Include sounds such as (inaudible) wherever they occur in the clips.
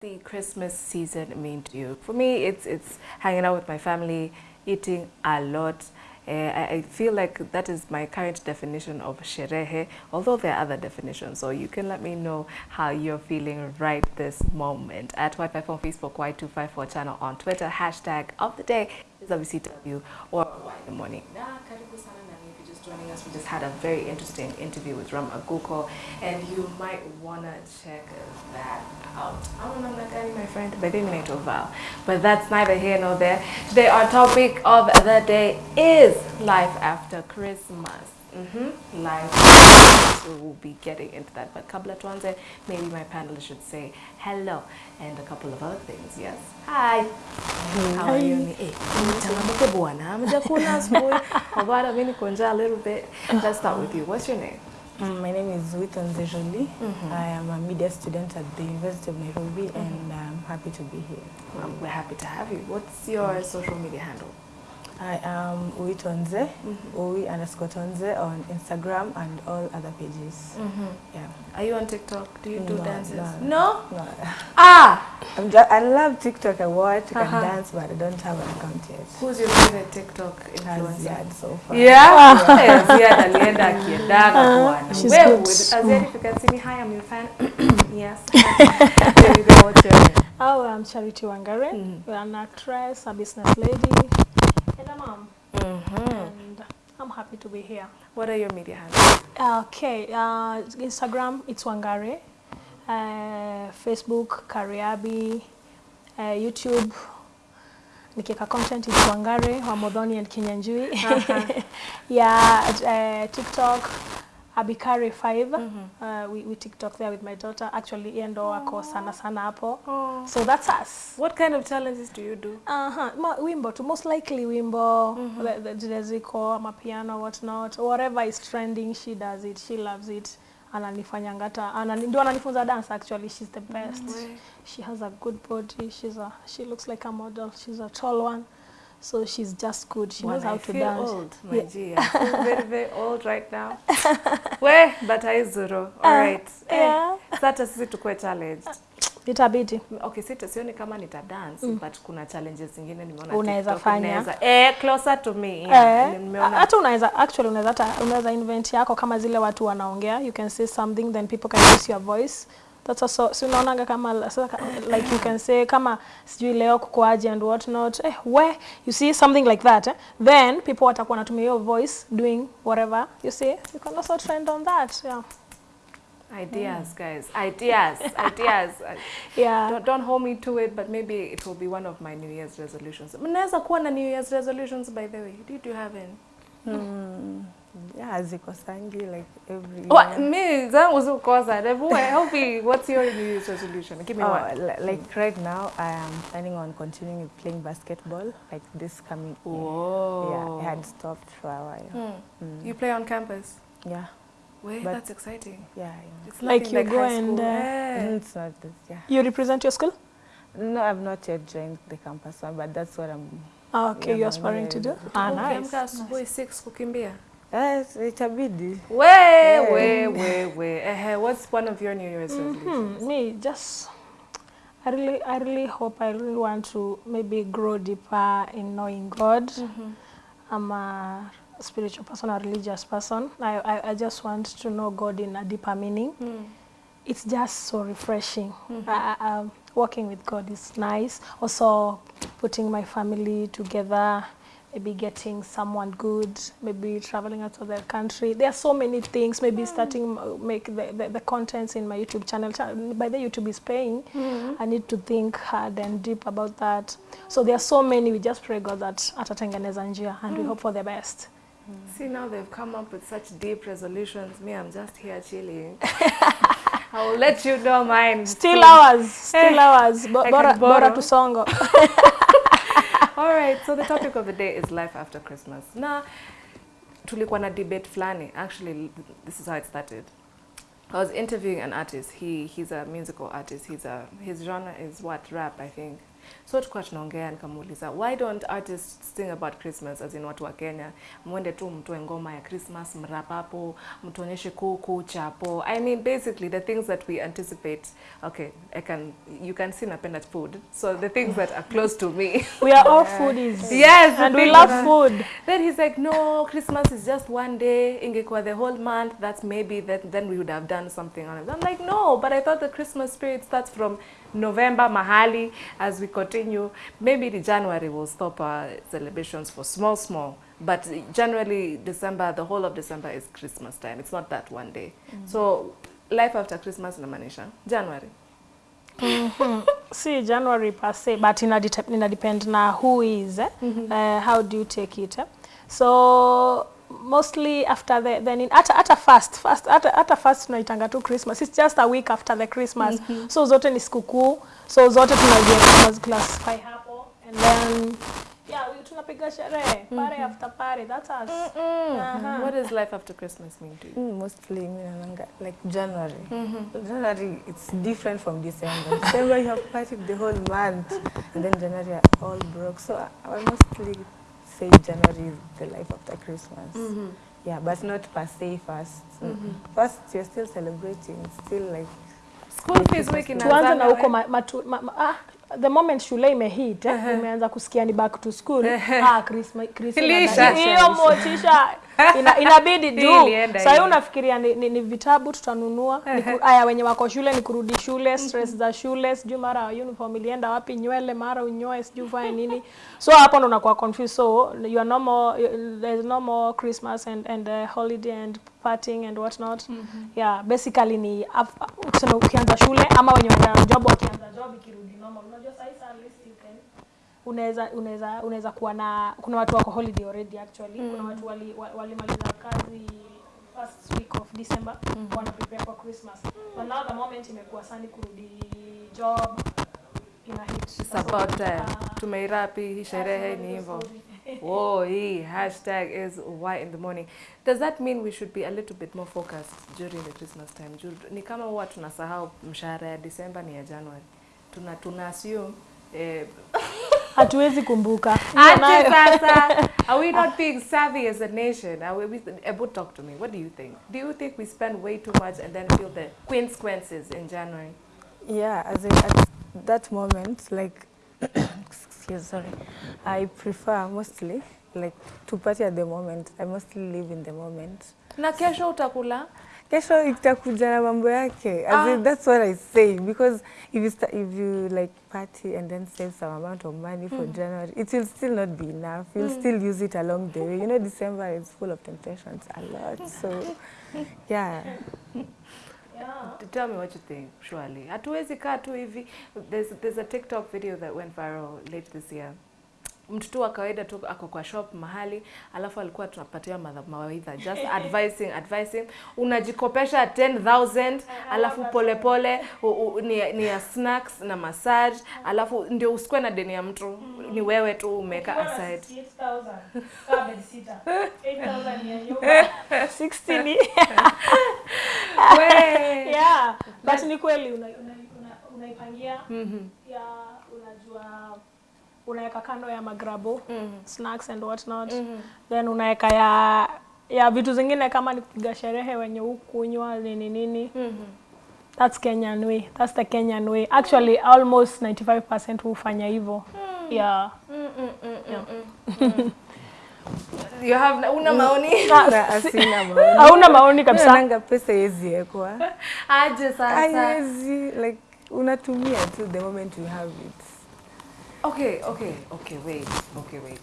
the Christmas season mean to you? For me, it's it's hanging out with my family, eating a lot. Uh, I, feel like that is my current definition of sherehe, although there are other definitions. So you can let me know how you're feeling right this moment. At Y54 on Facebook, Y254 channel on Twitter, hashtag of the day is WCW or Y the morning. Joining us, we just had a very interesting interview with Ram Aguko, and you might want to check that out. I don't know, I'm my friend, but need to vow. But that's neither here nor there. Today, our topic of the day is life after Christmas. Mm-hmm. live So we'll be getting into that. But kabla tuanze, maybe my panel should say hello and a couple of other things. Yes. Hi. How are you? Ni- Eh, changamoke bwana. Hamjakula asubuhi. Although I mean kunja a little bit. Let's start with you. What's your name? Um, my name is Witton Zejoli. Mm -hmm. I am a media student at the University of Nairobi mm -hmm. and I'm happy to be here. Um, we're happy to have you. What's your social media handle? I am Uwi Tonze, Uwi underscore Tonze on Instagram and all other pages. Mm -hmm. Yeah. Are you on TikTok? Do you do No, dances? no. No? No, (laughs) Ah! I'm just, I love TikTok. I watch, I Uh-huh. can dance, but I don't have an account yet. Who's your favorite TikTok influencer? Ziad so far. Yeah. (laughs) yeah. (laughs) Ziad alienda akiendaga bwana. she's Where good. Ziad, if you can see me, hi, I'm your fan. (clears throat) yes. There you go. What's your name? Oh, I'm Charity Wangare. Mhm. We're an actress, a business lady, and a mom. Mm-hmm. And I'm happy to be here. What are your media handles? Okay, uh, Instagram, it's Wangare. Uh, Facebook, Kariabi. Uh, YouTube, nikiweka content, it's Wangare, Wamodhoni and Kinyanjui. Uh-huh. (laughs) yeah, uh, TikTok, Abikari5. Uh, we, we TikTok there with my daughter. Actually, yeye ndo ako sana sana hapo. Oh. So that's us. What kind of challenges do you do? uh -huh. ma, wimbo tu most likely wimbo the, the, zile ziko ama piano what not whatever is trending she does it she loves it ananifanyanga hata anani, ndio ananifunza dance actually she's the best mm -hmm. she has a good body she's a she looks like a model she's a tall one so she's just good she knows Bwana, how I to feel dance old, my Yeah. dear. I feel (laughs) very, very old right now. We, but I zero. All right. Eh, yeah. Sasa sisi tukue challenged. itabidi Okay, sita sioni kama nita dance mm. but kuna challenges zingine nimeona Unaweza fanya. inaweza- eh closer to me yeah. Eh, Nimeona hata unaweza actually unaweza hata unaweza invent yako kama zile watu wanaongea you can say something then people can use your voice that's also si unaonaga kama so, like you can say kama sijui leo kukoaje and what not eh we you see something like that eh? then people watakuwa wanatumia your voice doing whatever you see. You can also trend on that yeah. Ideas mm. guys. Ideas (laughs) ideas. Yeah. Don't, don't hold me to it but maybe it will be one of my new year's resolutions. Mnaweza kuwa na new year's resolutions by the way. Did you have any? Mm, yeah, ziko sangi like every What? year. me zangu zikukosa hebu help me what's your new year's resolution give me Oh, one li- like right now, I am planning on continuing with playing basketball, like this coming year. Whoa. Yeah, I had stopped for a while. Hmm. Mm. you play on campus Yeah, Wait, But- that's exciting yeah, yeah. it's Like nothing you go high and, uh, Eh. Mm, It's not this, yeah. you represent your school No, I've not yet joined the campus one, but that's what I'm. Ah, okay Yeah, you're aspiring to do new ah Ukiamka nice asubuhi 6 kukimbia Yes, itabidi. we Yeah. we we we Uh, what's one of your new year's mm Hmm, me just I really I really hope I really want to maybe grow deeper in knowing God. Mm -hmm. I'm a spiritual person, a religious person. I, I, I just want to know God in a deeper meaning. Mm. It's just so refreshing. Mm -hmm. I, I, um, working with God is nice. Also, putting my family together, maybe getting someone good, maybe traveling out of the country. There are so many things. Maybe mm. starting uh, make the, the, the contents in my YouTube channel. By the YouTube is paying. Mm-hmm. I need to think hard and deep about that. So there are so many. We just pray God that atatengeneza njia, and we mm. hope for the best. Mm. See, now they've come up with such deep resolutions. Me, I'm just here chilling. (laughs) I will let you know mine. Still ours, still eh, ours. Bo- Bora, borrow. tusongo. (laughs) All right, so the topic of the day is life after Christmas. Na tulikuwa na debate flani. Actually, this is how it started. I was interviewing an artist. He he's a musical artist. He's a his genre is what rap, I think. So tukua tunaongea nikamuuliza why don't artists sing about christmas as in watu wa kenya mwende tu mtoe ngoma ya christmas mrapapo mtuonyeshe kuku chapo i mean basically the things that we anticipate okay i can you can see napenda food so the things that are close to me (laughs) We are all foodies. Yes, and we love food. Then he's like, no, Christmas is just one day. Ingekuwa the whole month. That's maybe that. Then we would have done something on it. I'm like, no, but I thought the Christmas spirit starts from November mahali. As we continue, maybe the January will stop our celebrations for small, small. But generally, December, the whole of December is Christmas time. It's not that one day. So life after Christmas in inamaanisha January. (laughs) See, January per se, but ina, dete- ina depend na who is, eh? uh, how do you take it. Eh? So mostly after the then in hata hata fast fast hata hata fast tunaitanga tu Christmas. It's just a week after the Christmas. mm -hmm. So zote ni sikukuu. So zote tunazi classify hapo and then yeah, we tunapiga sherehe pare after pare. That's us. Mm -mm. Uh -huh. What does life after Christmas mean to you? Mm, mostly mi naonanga like January. Mm -hmm. January it's different from December. December you have party the whole month, and then January are all broke. So I, I mostly say January is the life after Christmas. Mm -hmm. Yeah, but not per se first. Mm -hmm. First you're still celebrating, still like School fees week tuanze na uko huko ma, matu, ma, ma, ah, the moment shule imehit eh, umeanza kusikia ni back to school ah, Christmas Ilisha. hiyo motisha ina, inabidi (laughs) juu. sasa hiyo unafikiria ni, ni, ni vitabu tutanunua? Ni ku, aya wenye wako shule ni kurudi shule stress za shule sijui mara uniform ilienda wapi nywele mara unyoe sijui ufanye nini. So hapo ndo unakuwa confused. So you are no more there's no more Christmas and and uh, holiday and partying and what not mm -hmm. yeah basically ni af- tuseme ukianza shule ama wenye job wakianza job ikirudi normal. Unajua sasa hivi at least you can unaweza unaweza unaweza kuwa na kuna watu wako holiday already actually mm. kuna watu wali wa- walimaliza kazi first week of December mm. wana prepare for Christmas but now the moment imekuwa sani kurudi job ina hit It's about time. Tumeirapi, hii sherehe ni hivyo. (laughs) Whoa, hii hashtag is why in the morning. Does that mean we should be a little bit more focused during the Christmas time? Ni kama huwa tunasahau mshahara ya December ni ya January. Tuna tuna assume eh, hatuwezi kumbuka ati sasa, (laughs) are we not being savvy as a nation? Are we, we, Ebu, talk to me. What do you think? Do you think we spend way too much and then feel the consequences in January? Yeah, as in at that moment, like, (coughs) excuse, sorry, I prefer mostly like to party at the moment. I mostly live in the moment. Na kesho utakula? Kesho itakuja na mambo yake. As Ah. in, that's what I say because if you start, if you like party and then save some amount of money for mm. January, it will still not be enough. You'll mm. still use it along the way. You know, December is full of temptations a lot. So, (laughs) yeah. T- Tell me what you think, surely. Hatuwezi kaa tu hivi. There's, there's a TikTok video that went viral late this year. Mtu tu wa kawaida tu ako kwa shop mahali, alafu alikuwa tunapatia mawaidha just (laughs) advising advising, unajikopesha 10000 alafu polepole u- u- ni, ni ya snacks na massage, alafu ndio usikwe na deni ya mtu, ni wewe tu umeweka aside. 60 (laughs) (laughs) We. yeah. But ni kweli una- una- una- unaipangia -hmm. ya unajua unaweka kando ya magrabo mm -hmm. snacks and what not then unaweka ya ya vitu zingine kama ni kupiga sherehe wenye ukunywa nini nini mm -hmm. that's Kenyan way that's the Kenyan way actually almost 95% hufanya hivyo yeah You have una maoni? (laughs) Na asina maoni. hauna maoni kabisa Nanga pesa yezi ekwa. Aje sasa. Haiwezi like unatumia tu the moment you have it. Okay, okay, okay, wait, okay, wait.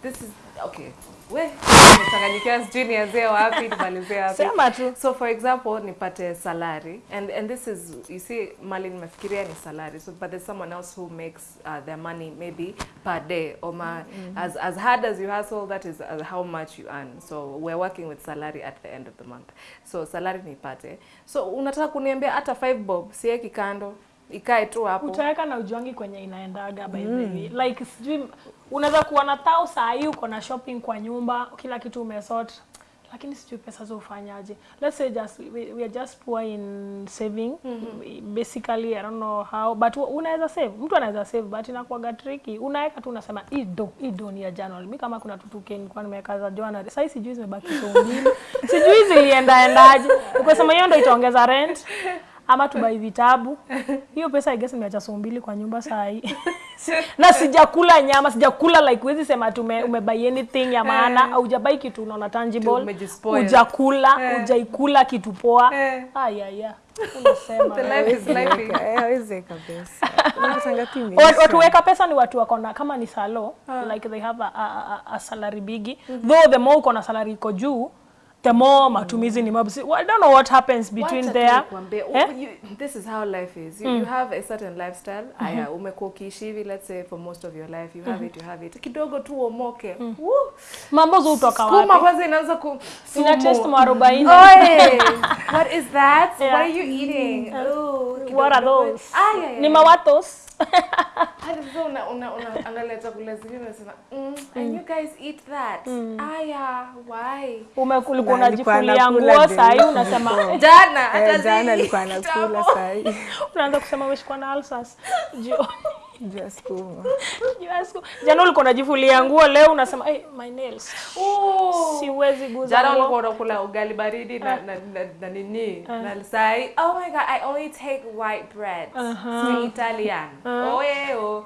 This is okay. We nimechanganyikiwa sijui nianzie wapi nimalizie wapi. sema tu So for example, nipate salary and and this is you see mali nimefikiria ni salary. So but there's someone else who makes uh, their money maybe per day or ma, mm -hmm. as as hard as you hustle that is uh, how much you earn. So we're working with salary at the end of the month. So salary nipate. So unataka kuniambia hata 5 bob sieki kando ikae tu hapo. utaweka na ujiwangi kwenye inaendaga by the way. Like sijui unaweza kuwa na tao saa hii uko na shopping kwa nyumba kila kitu umesort lakini sijui pesa zo ufanyaje. Let's say just we, we are just poor in saving. Mm -hmm. basically i don't know how but unaweza save. Mtu anaweza save but inakuwaga tricky. Unaweka tu unasema hii do hii do ni ya January. Mimi kama kuna tutuke nilikuwa nimeweka za January. Sasa sijui zimebaki so mbili. (laughs) Sijui zilienda endaje. Ukasema hiyo ndio itaongeza rent (laughs) ama tubai vitabu. (laughs) Hiyo pesa I guess nimeacha so mbili kwa nyumba saa hii (laughs) na sijakula nyama sijakula like wezi sema tume umebai anything ya maana. Au hujabai kitu unaona tangible. Hujakula hujaikula kitu poa. Aya ayaya unasema. (laughs) The life is life. Weka- eh, pesa. Watu- imeisha. watu weka pesa ni watu wako na kama ni salo like they have a, a, a, a salary bigi though the more uko na salary iko juu the more matumizi ni mabusi. Well, I don't know what happens between Wacha tu there nikwambie, u- Eh? you- this is how life is you, mm. you have a certain lifestyle Mm -hmm. aya umekuwa ukiishi hivi let's say for most of your life you have it you have it kidogo tu uomoke Woo! mambo zo utoka Sukuma Skuma kwanza inaanza ku ina taste mwarobaini Oye, (laughs) what is that? Yeah. What are you eating? Mm. Oh, what are those? Ah, yeah, yeah. ni mawatos Hadi sasa una, una, una angalia chakula zingine unasema mm, and you guys eat that. Aya, why? Ume- ulikuwa Na alikuwa unajifulia nguo day sahii unasema. (laughs) Jana hata Eh, jana alikuwa anakula sahi unaanza kusema umeshikwa na alsas juu (laughs) (laughs) jana ulikuwa unajifulia nguo leo unasema hey, my nails. Siwezi guza Jana ulikuwa unakula ugali baridi na, na, na, na nini? Na sai oh my god I only take white bread uh Italian. Oh yeah oh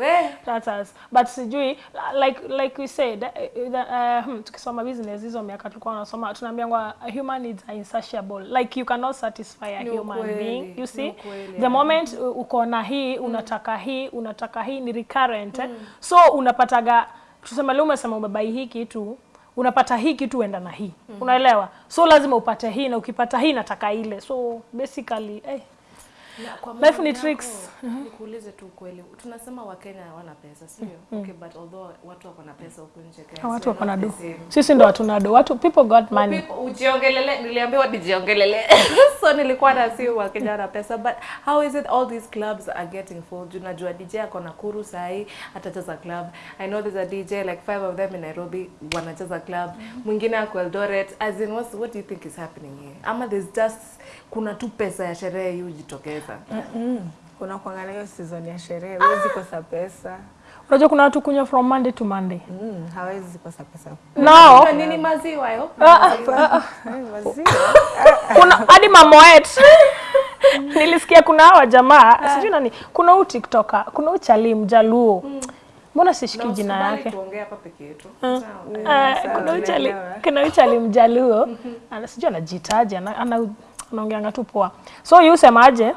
we That's us. But sijui like like we said uh, uh, hmm, tukisoma business hizo miaka tulikuwa tunasoma tunaambiwa human needs are insatiable like you cannot satisfy a Ni human kwele, being you see ukweli, the yeah. moment u- uko na hii unataka hii unataka hii ni recurrent mm. eh? so unapataga tuseme leo umesema umebai hii kitu unapata hii kitu uenda na hii Mm. unaelewa so lazima upate hii na ukipata hii nataka ile so basically eh, Life ni tricks. Nikuulize tu ukweli. Tunasema Wakenya hawana pesa, sio? Okay, but although watu wako na pesa huko nje Kenya. watu wako na do sisi ndo hatuna do watu people got money Ujiongelele, niliambiwa nijiongelele. (laughs) so nilikuwa na si Wakenya wana pesa but how is it all these clubs are getting full? Unajua najua DJ ako Nakuru sahi atacheza club. I know there's a DJ like five of them in Nairobi wanacheza club. Mwingine ako Eldoret. As in what's, what do you think is happening here? Ama there's just kuna tu pesa ya sherehe hii hujitokeza. kuna kuangalia hiyo season ya sherehe, huwezi ah. kosa pesa. unajua kuna watu kunywa from monday to monday Mm, hawezi kosa pesa. nao Kwa nini maziwa yo? Eh, maziwa. kuna hadi mamoet (laughs) nilisikia kuna hawa jamaa sijui nani kuna huu tiktoka kuna huu chali mjaluo mbona sishiki no, jina yake tuongee hapa peke yetu. Kuna chali tunaelewa. kuna huu chali mjaluo (laughs) ana sijui anajitaja ana- ana- anaongeanga tu poa. So yu semaje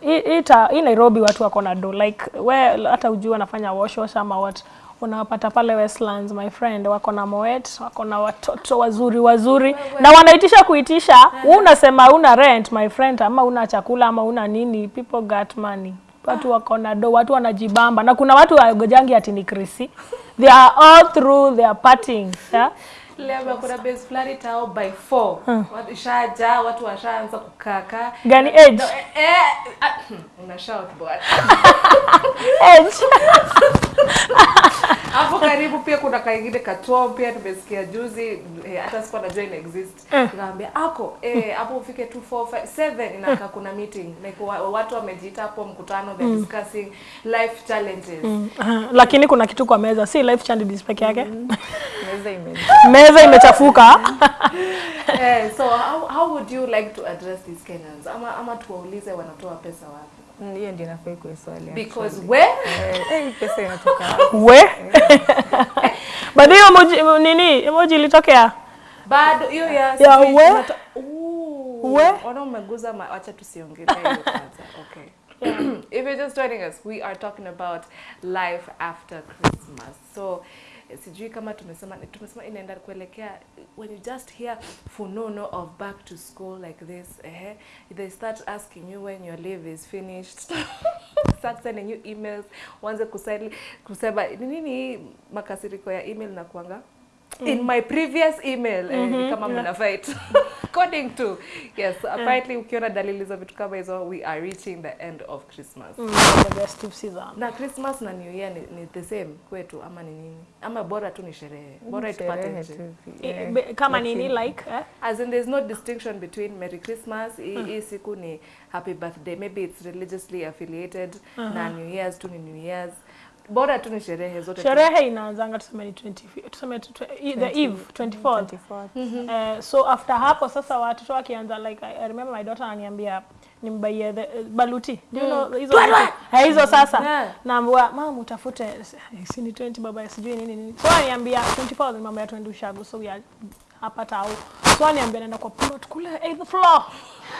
hii- Nairobi watu wako na do like we hata ujua wanafanya wash wash ama what. Unawapata pale Westlands my friend wako na moet wako na watoto wazuri wazuri. Na wanaitisha kuitisha wewe unasema una rent my friend ama una chakula ama una nini people got money. Watu wako na do watu wanajibamba. Na kuna watu wagojangi ati ni krisi they are all through they are partying yeah? Leo kuna base fulani tao by 4. Watu ishaja, watu washaanza kukaka. gani age? No, eh, eh, ah, hmm, una shout bwana. age. (laughs) Hapo karibu pia kuna kaingine katuo pia tumesikia juzi eh, hata sikuwa najua ina exist. Nikamwambia ako eh hapo ufike 2 4 5 7 inakaa kuna meeting. Like watu wamejiita hapo mkutano they discussing life challenges. Aha, lakini kuna kitu kwa meza si life challenges peke yake? (laughs) Meza ime meza imechafuka (laughs) Eh, so how, how would you like to address these Kenyans? Ama ama tuwaulize wanatoa pesa wapi? Hiyo ndio inafaa ikuwe swali. Because where Eh, eh, pesa (laughs) inatoka Where? (laughs) we baadhi hiyo emoji nini emoji ilitokea bado hiyo ya Ya where? We? ona umeguza ma- wacha tusiongelee hiyo kwanza okay (clears throat) if you're just joining us we are talking about life after christmas so sijui kama tumesema tumesema inaenda kuelekea when you just hear funono of back to school like this eh, they start asking you when your leave is finished. (laughs) Start sending you emails wanze kusema ni nini makasiriko ya email na kuanga in my previous email eh, kama kama mna fight. (laughs) According to yes apparently ukiona dalili za vitu kama hizo we are reaching the end of christmas. Mm, the best season. na christmas na new year ni, ni the same kwetu ama ni nini? Ama bora tu ni sherehe. Bora itupate nje. yeah. kama nini like eh? as in there's no distinction between merry christmas hii hii siku ni happy birthday. Maybe it's religiously affiliated na new year's tu ni new year's bora tu ni sherehe zote. Sherehe inaanzanga tuseme ni 20 tuseme tu- the eve 24th 24th. Eh, so after hapo sasa watoto wakianza like I, I remember my daughter ananiambia nimbaie the uh, baluti do you know hizo? Eh, hizo sasa. Yeah. naambia mama utafute eh, si ni 20 baba sijui nini nini. So ananiambia 24 mama ya twende ushago so we are hapa tau so aniambia naenda kwa plot kule 8th floor.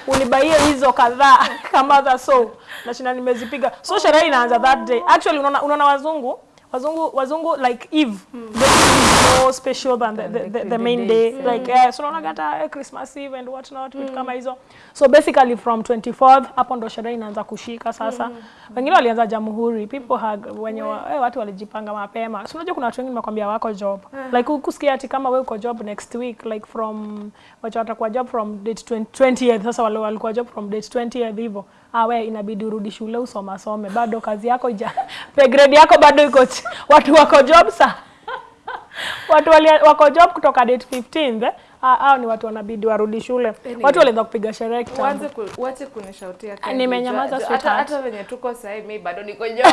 Unibaie hizo kadhaa (laughs) kama za so na shina nimezipiga. So sherehe inaanza that day. Actually unaona unaona wazungu wazungu wazungu like eve. Mm. they is more special than the, the, the, the main day mm. like uh, so unaona hata eh, christmas eve and what not vitu kama hizo. So basically from 24th hapo ndo sherehe inaanza kushika sasa. Wengine walianza jamhuri people hug wenye wa, eh, watu walijipanga mapema. So unajua kuna watu wengine nimekwambia wako job. Like ukusikia ati kama wewe uko job next week like from wacha watakuwa job from date 20 20th sasa wale walikuwa job from date 20th hivyo ah we inabidi urudi shule usoma some bado kazi yako ija (laughs) pay grade yako bado iko watu wako job sa (laughs) watu wali, wako job kutoka date 15th eh? Ah, hao ni watu wanabidi warudi shule. Anyway. watu walianza kupiga sherehe kitambo. Uache kunishautia Candy. nimenyamaza, sweetheart. hata hata venye tuko sasa hivi mimi bado niko (laughs) job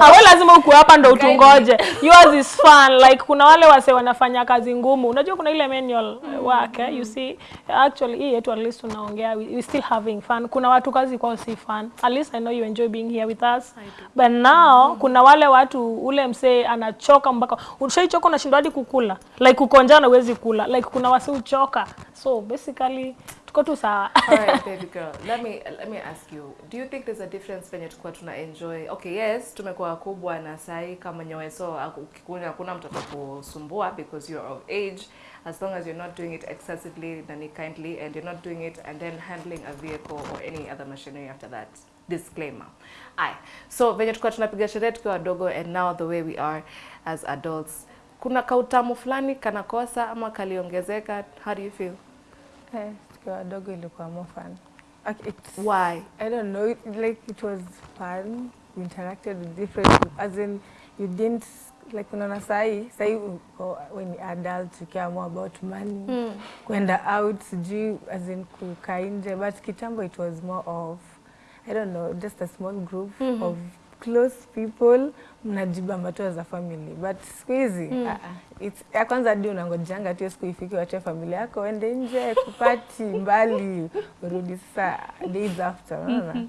awe lazima ukuwe hapa ndo utungoje. Yours is fun. Like kuna wale wase wanafanya kazi ngumu. Unajua kuna ile manual mm. work eh? you see. Actually hii yetu at least tunaongea we, we still having fun. Kuna watu kazi kwao si fun. At least i know you enjoy being here with us. But now mm. -hmm. kuna wale watu ule msee anachoka mpaka ushaichoka unashindwa hadi kukula. Like kukonjana huwezi kula. Like kuna wasi uchoka so basically tuko tu sawa All right, (laughs) baby girl. Let me let me ask you. Do you think there's a difference venye tukua tuna enjoy? Okay, yes, tumekuwa kubwa na sai kama nyowe so ukikunywa hakuna mtoto kusumbua because you're of age as long as you're not doing it excessively nani kindly and you're not doing it and then handling a vehicle or any other machinery after that. Disclaimer. Aye. So venye tukuwa tunapiga sherehe tukiwa wadogo and now the way we are as adults. Kuna kautamu fulani kanakosa ama kaliongezeka? How do you feel? Eh, tukiwa wadogo ilikuwa more fun. It's, Why? I don't know, it, like it was fun. We interacted with different people. As in, you didn't like unaona sahi sahi uko when adult you care more about money Mm. kwenda out sijui as in kukaa nje but kitambo it was more of I don't know just a small group mm -hmm. of close people mnajibambatua za family. But siku hizi Mm. ah, it's ya kwanza hadi unangojanga tu siku ifike wache familia yako ende nje kupati (laughs) mbali urudi sasa days after unaona?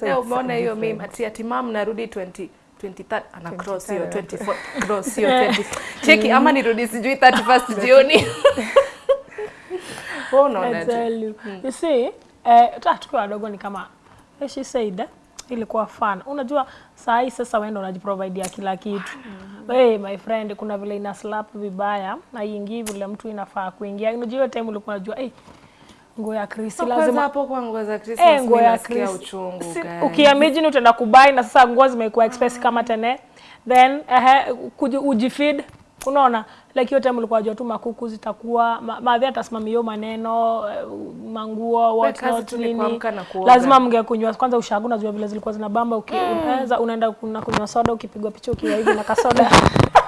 So Leo it's umeona hiyo meme ati ati mam narudi 20 23 ana cross hiyo 24 (laughs) cross hiyo 20 (laughs) cheki ama nirudi sijui 31st jioni. Wewe I unaona tell you. See, eh, uh, tukiwa wadogo ni kama eh, she said eh, ilikuwa fun. Unajua saa hii sasa wewe ndo unajiprovidea kila kitu. Hey, my friend, kuna vile ina slap vibaya na ingii vile mtu inafaa kuingia. Unajua hiyo time ulikuwa unajua eh, nguo ya Chris kwanza lazima hapo kwa nguo za Chris eh, nguo ya Chris. uchungu Si- ukiamini utaenda kubai na sasa nguo zimekuwa expensive kama tene. Then eh, kuji- ujifeed unaona like hiyo time ulikuwa jua tu makuku zitakuwa ma, maadhi atasimamia hiyo maneno eh, manguo what not nini. lazima mngekunywa. Kwanza ushagu unajua vile zilikuwa zinabamba ukiweza mm. unaenda kuna kunywa soda ukipigwa picha ukiwa hivi na kasoda (laughs)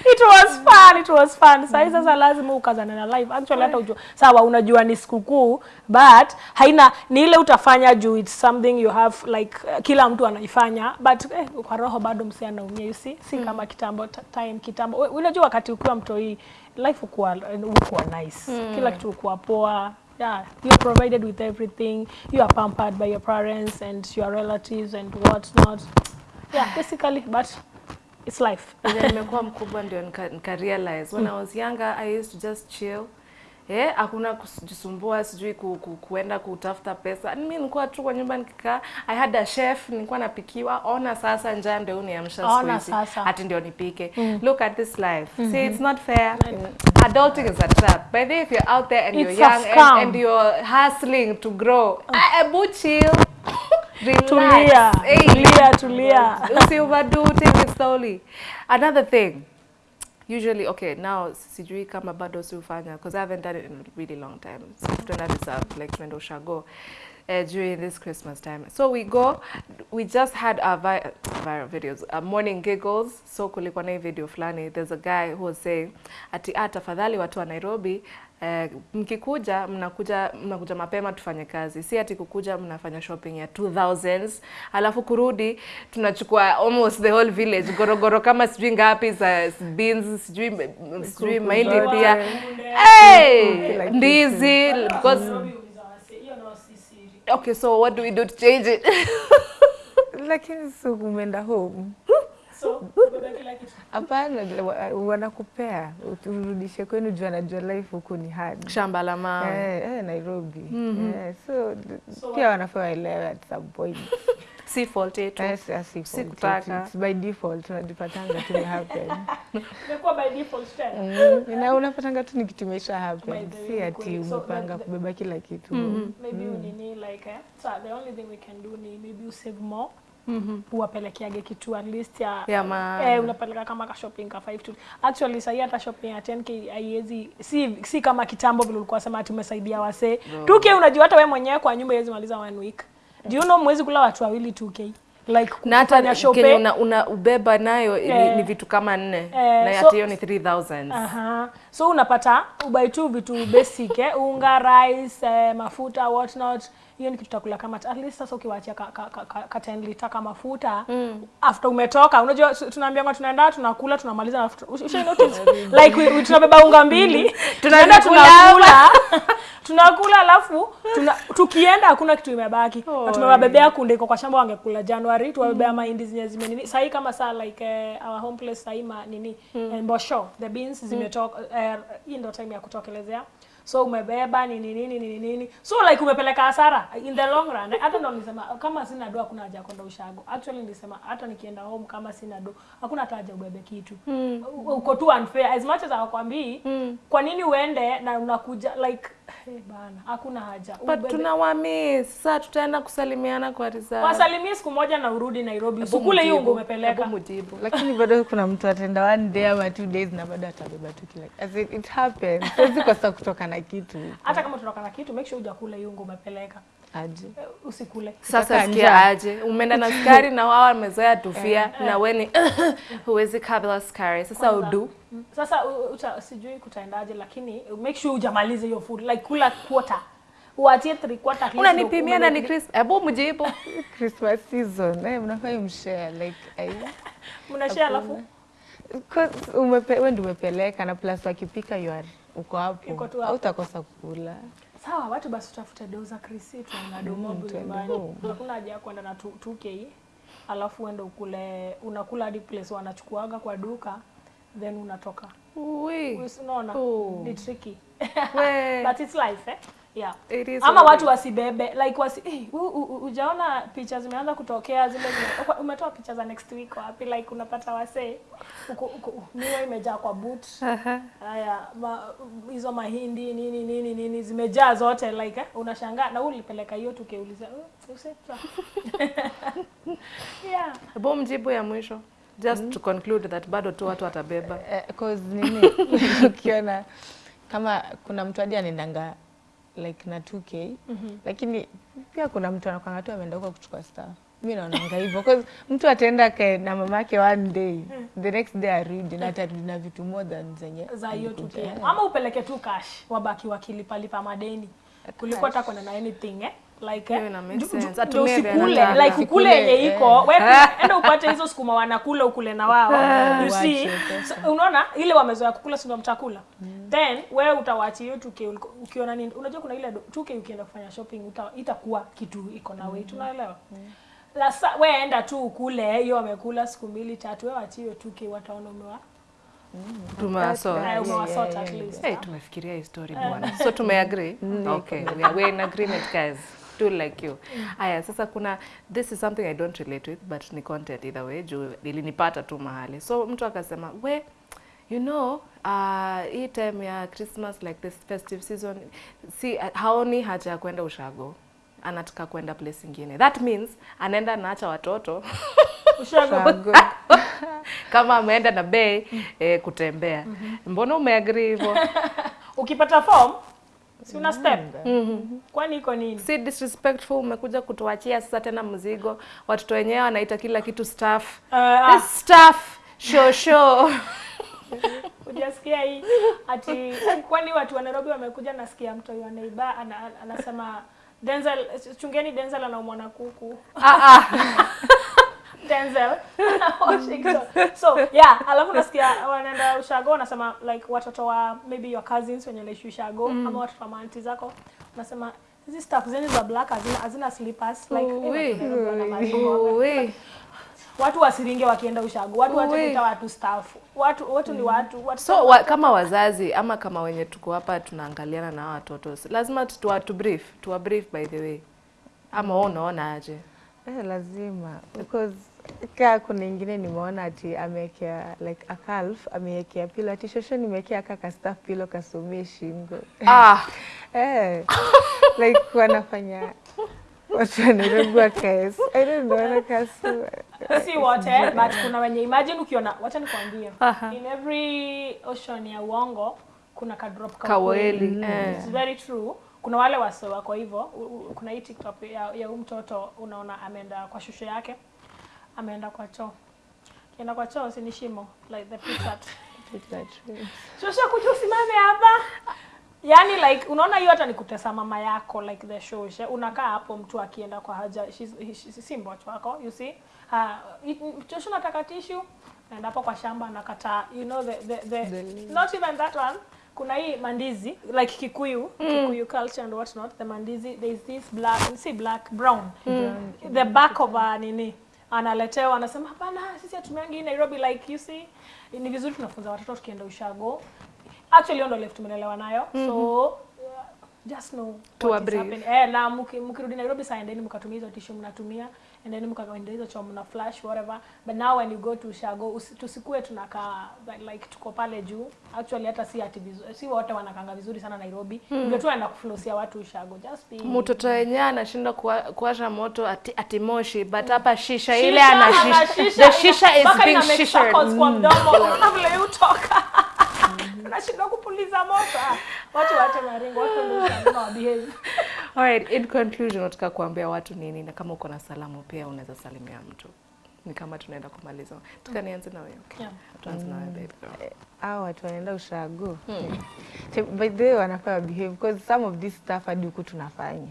it was fun it was fun. Sasa sasa lazima ukazane na live. Actually hata ujua sawa unajua ni sikukuu but haina ni ile utafanya juu it's something you have like uh, kila mtu anaifanya but eh, kwa roho bado msi anaumia you see? Si kama kitambo ta- time kitambo. Unajua wakati ukiwa mtoi life ukuwa ukuwa nice. Mm. kila kitu ukuwa poa. Yeah you are provided with everything. You are pampered by your parents and your relatives and what not yeah basically but it's life. Nimekuwa mkubwa ndio nika realize when I was younger I used to just chill Eh, hakuna kujisumbua sijui ku, ku, kuenda kutafuta pesa. Mimi nilikuwa tu kwa nyumba nikikaa. I had a chef, nilikuwa napikiwa. Ona sasa njaa ndio uniamsha siku hizi. hati Ati ndio nipike. Mm. Look at this life. Mm -hmm. See, it's not fair. Adulting is a trap. By the way, if you're out there and It's you're young and, and you're hustling to grow, uh. ebu chill. Relax. tulia Hey, tulia tulia Usi overdo, take it slowly. Another thing, usually okay now sijui kama bado si ufanya because I haven't done it in a really long time. So tunaenda reserve like tunaenda ushago uh, during this Christmas time. So we go we just had our vi viral videos uh, morning giggles. So kulikuwa na video fulani. There's a guy who was saying ati ah, tafadhali watu wa Nairobi Eh, mkikuja mnakuja mnakuja mapema tufanye kazi, si ati kukuja mnafanya shopping ya 2000s alafu kurudi tunachukua almost the whole village. Gorogoro kama sijui ngapi za beans sijui sijui mahindi pia. hey, ndizi because okay so what do we do to change it? (laughs) Lakini si umeenda home. Hapana wa- wanakupea. Urudishe kwenu juu anajua life huku ni hard. Shamba la mawe. Eh, eh, Nairobi. Eh, so so pia wanafaa waelewe at some point si fault yetu. Yes, si- si Si fault kutaka. It's by default tunajipatanga tu happen Imekuwa by default tena. Mm, na unapatanga tu ni kitu imesha happen. Si ati umepanga kubeba kila kitu. Maybe unini like eh, so the only thing we can do ni maybe you save more. Uwapelekeage kitu at least ya, Ya eh, unapeleka kama ka shopping ka 5 to actually sahii hata shopping ya 10k haiwezi si, si kama kitambo vile ulikuwa sema ati umesaidia wasee. 2k unajua hata wewe mwenyewe kwa nyumba haiwezi maliza one week do you know mwezi kula watu wawili 2k like na hata kenye una, una ubeba nayo ni, Eh. ni vitu kama nne yeah. na so- hiyo ni 3000 Aha. So unapata ubai tu vitu basic eh, unga, rice, eh, mafuta what not. Hiyo ni kitu takula kama at least sasa ukiwaachia ka, ka, ka, ka, ka ten liter kama mafuta after umetoka unajua tunaambia tunaambiwa tunaenda tunakula tunamaliza na after- notice (laughs) like we, we, tunabeba unga mbili tunaenda tunakula. (laughs) tunakula alafu tuna, tukienda hakuna kitu imebaki. Na tumewabebea kunde iko kwa shamba wangekula January tuwabebea mm. mahindi zenye zimenini sahi kama saa like uh, our home place sahii ma nini mm. mbosho the beans zimetoka uh, hii ndio time ya kutokelezea so umebeba nini nini nini nini. So like umepeleka hasara? In the long run. Hata ndo nilisema kama sina do hakuna haja kwenda ushago. Actually nilisema hata nikienda home kama sina do hakuna hata haja ubebe kitu. Mm. uko tu unfair. As much as hawakwambii mm. kwa nini uende na unakuja like hey, bana hakuna haja. But tunawamiss sasa tutaenda kusalimiana kwa risa. wasalimie siku moja na urudi Nairobi. Hebu usikule hiyo ungo umepeleka. hebu lakini bado kuna mtu atenda one day ama two days na bado atabeba tu kila as it, it happens. Siwezi kosa kutoka na kitu. Hata kama tunatoka na kitu make sure hujakula hiyo ungo umepeleka aje. Eh, usikule. Sasa sikia aje. Umeenda na (laughs) sukari na wao wamezoea tufia na weni (laughs) huwezi kabla sukari. Sasa udu. Mm, sasa uta, sijui kutaendaje lakini make sure ujamalize hiyo food. Like kula quarter. Uachie three quarter unanipimia na ni Christmas. Chris hebu mjibu. (laughs) Christmas season. Eh, mnafaa mshare like ai mnashare alafu? Umepe, wewe ndio umepeleka na plus wakipika you are uko hapo. Utakosa hapo. Sawa watu basi utafute do za krisi tuana domobu tuende nyumbani hakuna haja ya kwenda na 2 2k alafu uende ukule unakula hadi place wanachukuaga kwa duka then unatoka. Uwe. Unaona? Oh. ni tricky. (laughs) But it's life eh yeah. It is ama watu wasibebe. Like wasi hey, u- u- u- ujaona picha zimeanza kutokea zile zime, umetoa picha za next week wapi? Like unapata uko miwa imejaa kwa boot. Haya ma, hizo mahindi nini nini nini zimejaa zote like eh, unashangaa na wewe ulipeleka hiyo tukeuliza uh, (laughs) yeah. Hebu mjibu ya mwisho. Just mm -hmm. to conclude that bado tu watu watabeba. Uh, cause nini? (laughs) Ukiona kama kuna mtu hadi anaendanga like na 2k mm -hmm. lakini pia kuna mtu anakwanga tu ameenda huko kuchukua star. Mi naonanga hivyo. Cause mtu ataenda kae na mamake one day the next day arudi na atarudi na vitu more than zenye za hiyo 2k ama upeleke tu cash wabaki wakilipalipa madeni. Kuliko hata kuna na anything eh like Hiyo eh, ndio usikule. like ukule yenye eh. iko wewe enda upate hizo sukuma wanakula ukule na wao. You see so, unaona ile wamezoea kukula si ndio mtakula? Then wewe utawachi hiyo 2k ukiona nini? Unajua kuna ile do- 2k ukienda kufanya shopping uta, itakuwa kitu iko na weight unaelewa? Lasa, we enda tu ukule hiyo wamekula siku mbili tatu wewe wachi hiyo 2k wataona umewa eh, ah. tumefikiria hii story bwana. So tumeagree? Okay, we are, in agreement guys. Do like you. Aya, sasa kuna this is something I don't relate with but ni content either way juu ilinipata tu mahali. So mtu akasema, "We, you know, uh, hii time ya Christmas like this festive season si haoni haja ya kwenda ushago." Anataka kwenda place ingine. That means anaenda anaacha watoto (laughs) Ushago. ushago. (laughs) kama ameenda na bei eh, kutembea. Mm Mbona umeagree hivyo? (laughs) ukipata form si una step kwani iko nini si disrespectful, umekuja kutuachia sasa tena mzigo. Watoto wenyewe wanaita kila kitu staff. Uh, ah, This staff show show. (laughs) Hujasikia hii ati kwani watu wa Nairobi wamekuja, nasikia mtu wa neiba anasema Denzel, chungeni Denzel anaumwa na kuku. ah, ah. (laughs) Denzel (laughs) (laughs) Washington. So yeah, alafu nasikia wanaenda ushago wanasema like watoto wa maybe your cousins wenye naishi ushago mm. ama watoto wa maanti zako nasema hizi stuff zenu za black hazina hazina slippers like watu wasiringe wakienda ushago watu kuita watu staff watu watu ni watu watu So wa, kama wazazi ama kama wenye tuko hapa tunaangaliana na watoto, lazima tu tu brief, tuwa brief by the way. Ama wewe unaona aje? Eh, lazima. Because kaa kuna ingine nimeona ati amewekea like a calf amewekea pilo ati shosho nimewekea kaka staff pilo kasumie shingo. Ah, (laughs) eh, like wanafanya watu wa Nairobi wakae I don't know wanakasu si wote but kuna wenye imagine ukiona wacha nikwambie. Aha. in every ocean ya uongo kuna ka drop ka kaweli. Eh. It's very true kuna wale wase wako hivyo kuna hii tiktok ya, ya huyu mtoto unaona ameenda kwa shushu yake ameenda kwa choo. Kienda kwa choo si shimo like the pizza shushu kuja usimame hapa. Yani like unaona hiyo hata nikutesa mama yako like the shoshe unakaa hapo mtu akienda kwa haja si mbocho wako you see? Uh, shosho nataka tishu naenda hapo kwa shamba nakata you know the, the, the, The not even that one kuna hii mandizi like kikuyu mm. kikuyu culture and what not the mandizi there is this black see black brown mm. the back of a nini analetewa anasema hapana sisi hatumiangi Nairobi like you see ni vizuri tunafunza watoto tukienda ushago actually ndo left tumelelewa nayo so uh, just know To what is happening. eh na mki- mkirudi Nairobi saa endeni mkatumia hizo tissue mnatumia and then mkakaenda hizo chom na flash whatever. But now when you go to shago usi- tusikue tunakaa like- like tuko pale juu. Actually hata si ati vizuri si wote wanakanga vizuri sana Nairobi. Ndio tu anaenda kuflosia watu shago just be Mtoto wenyewe anashindwa kuwa- kuwasha moto ati, ati moshi but hapa shisha, Shisha, ile ana shisha. shisha, The shisha is being shisha kwa mdomo kabla utoka. (laughs) Unashindwa kupuliza moto. Ah, watu wache maringo watu ndio wabehave Alright, in conclusion nataka kuambia watu nini na kama uko na salamu pia unaweza salimia mtu. Ni kama tunaenda kumaliza. Tukanianze na wewe. Okay. Yeah. Tuanze na wewe baby girl. hao watu wanaenda ushago Hmm. by the way wanafaa behave because some of this stuff hadi huku tunafanya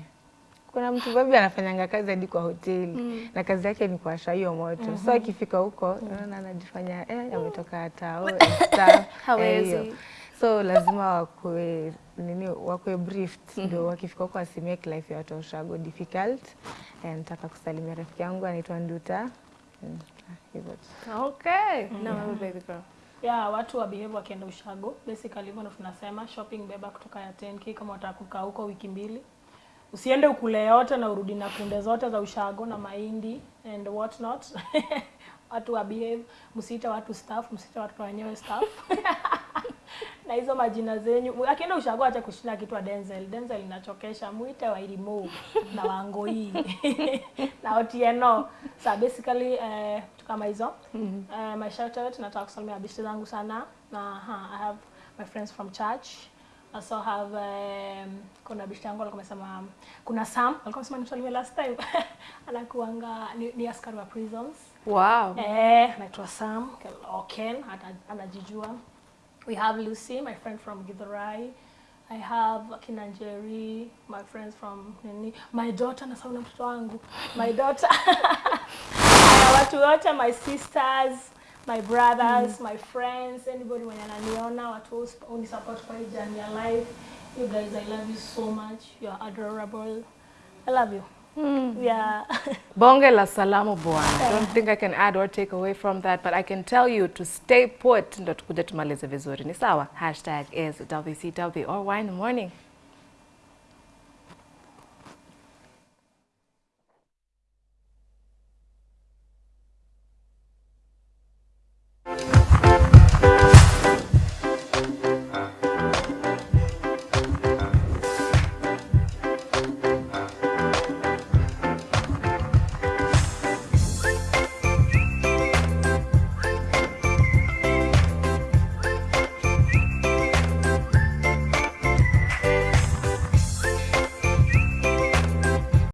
kuna mtu babi anafanyanga kazi hadi kwa hoteli na kazi yake ni kuwasha hiyo moto so akifika huko unaona anajifanya eh, ametoka hata (laughs) Hawezi. So lazima wakwe nini wakwe briefed. Ndio wakifika huko wasimake life ya watu wa ushago difficult. And nataka kusalimia rafiki yangu anaitwa Nduta. Mm, hivyo. Okay. Na wewe baby girl. yeah, watu wa behave wakienda ushago basically hivyo ndo tunasema shopping beba kutoka ya 10k kama watakuka kukaa huko wiki mbili. Usiende ukule yote na urudi na kunde zote za ushago na mahindi and what not (laughs) watu wa behave msiite watu staff msiite watu wenyewe staff (laughs) na hizo majina zenyu. Akienda ushago acha kushinda kitu wa Denzel. Denzel inachokesha muite wa Irimo na Wangoi (laughs) na Otieno so basically eh, tu kama hizo. Eh, my shout out nataka kusalimia bishti zangu sana. Na ha, I have my friends from church. Also have um, kuna bishti yangu alikuwa amesema kuna Sam. Alikuwa amesema nimsalimie last time. (laughs) Anakuanga ni, ni askari wa prisons. Wow. Eh, anaitwa Sam Oken, ana- anajijua. We have Lucy, my friend from Githurai. I have Kinanjeri, my friends from nini, my daughter na sauna mtoto wangu. My daughter. (laughs) Watu wote, my sisters, my brothers, mm. my friends, anybody mwenye ananiona, watu unisupport kwa hii journey ya life. You guys, I love you so much. You are adorable. I love you. Yeah. (laughs) Bonge la salamu bwana. Don't think I can add or take away from that, but I can tell you to stay put ndo tukuje tumalize vizuri. Ni sawa? Hashtag is WCW or wine morning.